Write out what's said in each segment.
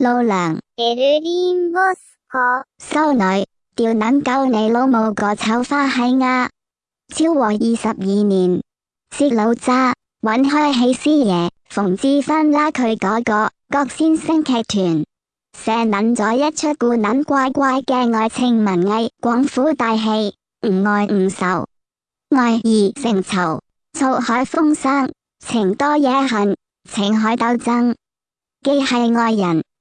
老娘，柏林莫斯科收女，吊卵救你老母个丑花喜鸭。昭和二十二年，薛老渣搵开起师爷冯志芬拉佢嗰个郭先生剧团，写捻咗一出古捻怪怪嘅爱情文艺广府大戏《唔爱唔仇》，爱而成仇，醋海风生，情多野恨，情海斗争，既系爱人。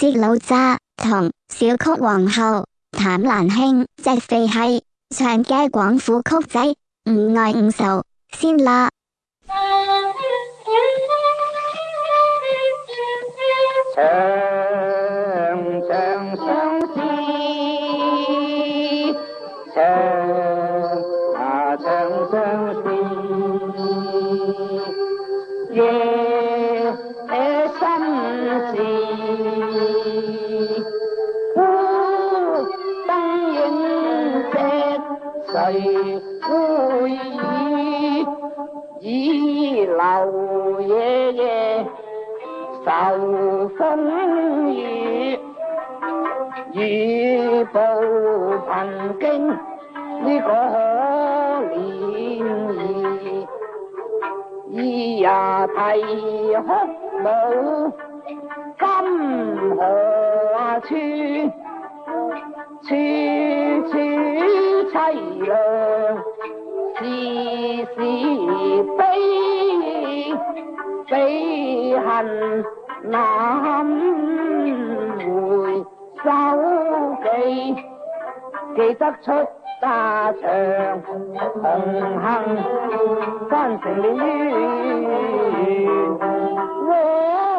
知老渣同小曲皇后谭兰卿，即肥系唱嘅广府曲仔，唔爱唔受，先啦。sáu phân gì gì bầu kinh đi có hơ liền gì gì à thầy hết bầu căm hờ chi chi chi thầy lờ si si bây bây hành 得出沙場紅杏，奸情了於。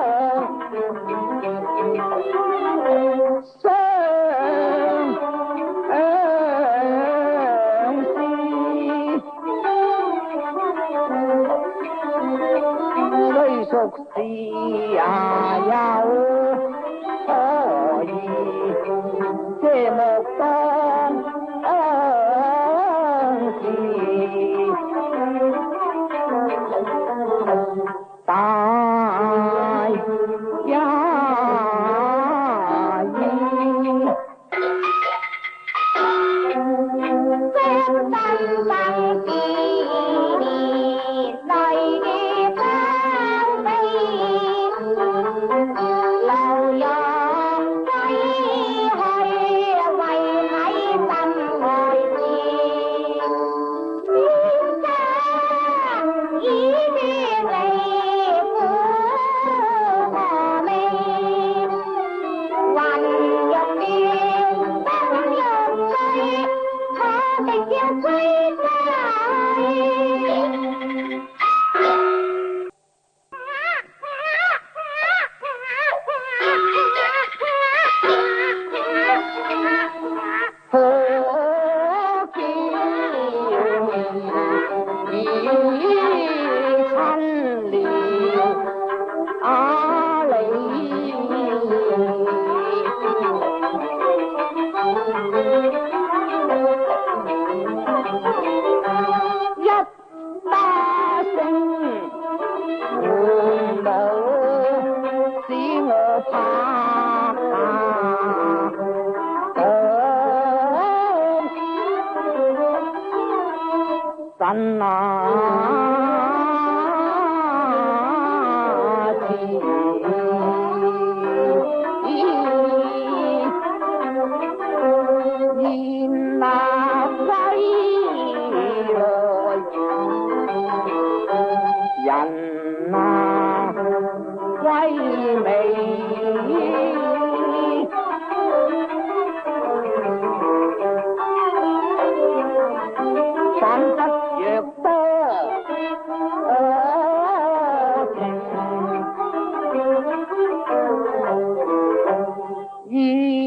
Hmm.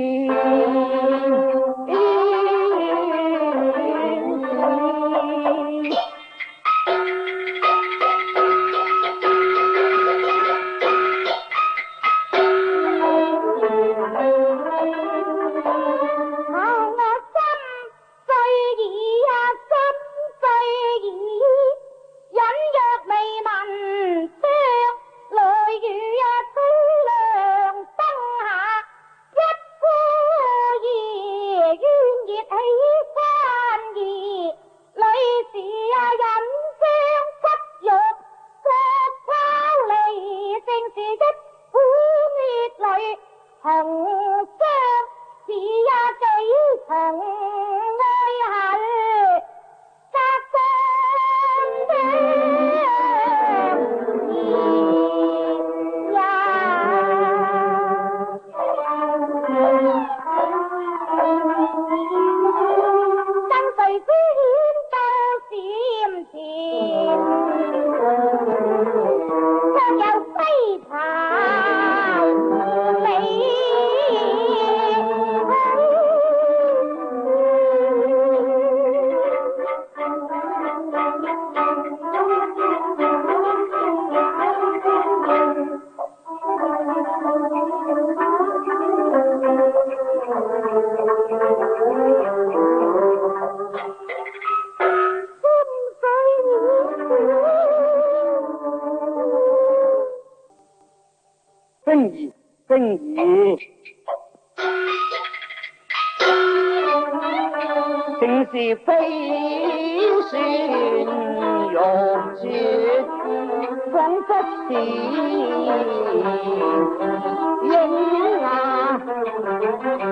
你呀对疼。正是飞雪玉洁，仿佛是应啊。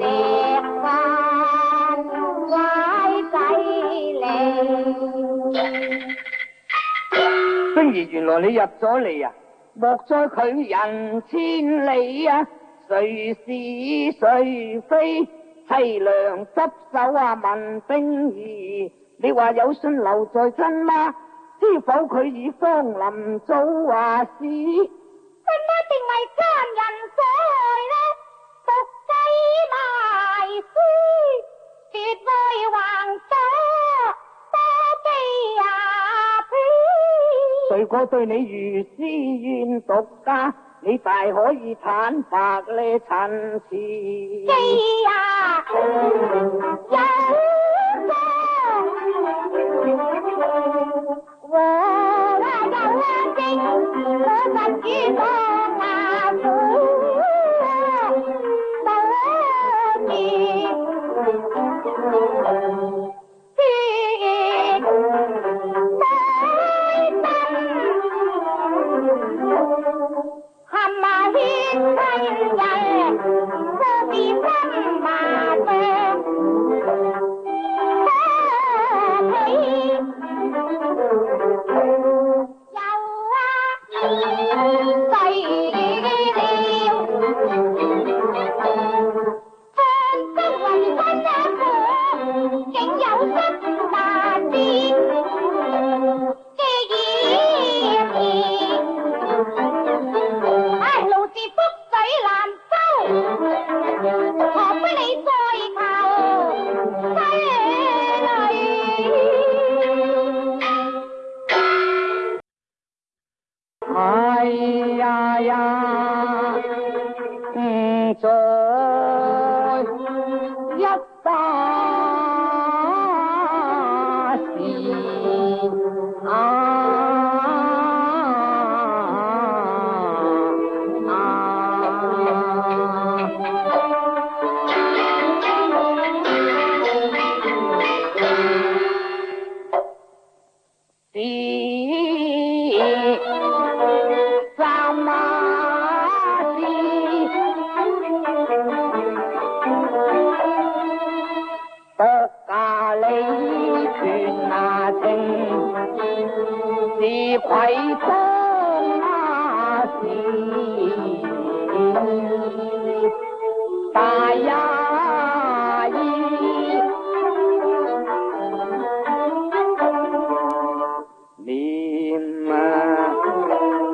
而原来你入咗嚟啊！莫再拒人千里啊！谁是谁非？凄凉执手啊，问兵儿。你话有信留在真吗？知否，佢已芳林早话事，真么定为奸人所害呢？毒计埋书，绝代横刀，多悲啊！悲！谁果对你如私怨独家？你大可以坦白咧陈词。啊，My.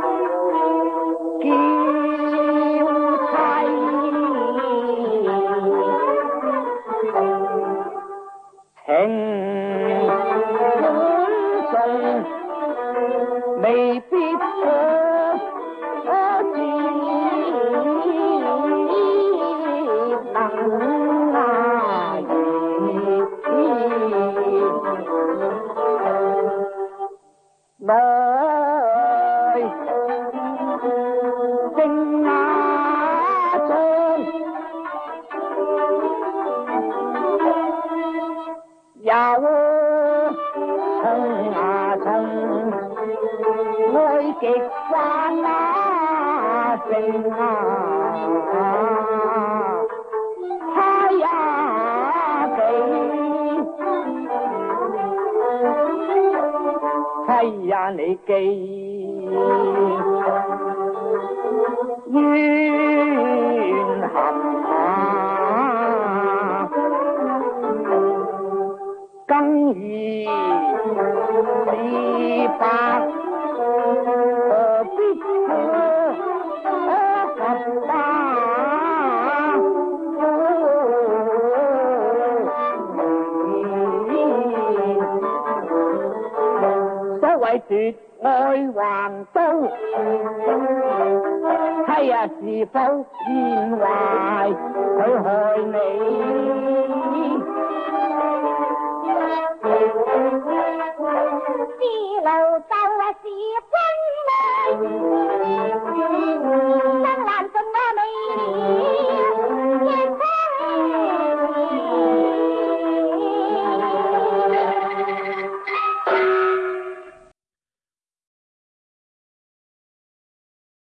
妻呀，给；妻呀，你记怨恨。也是否算壞？佢害你。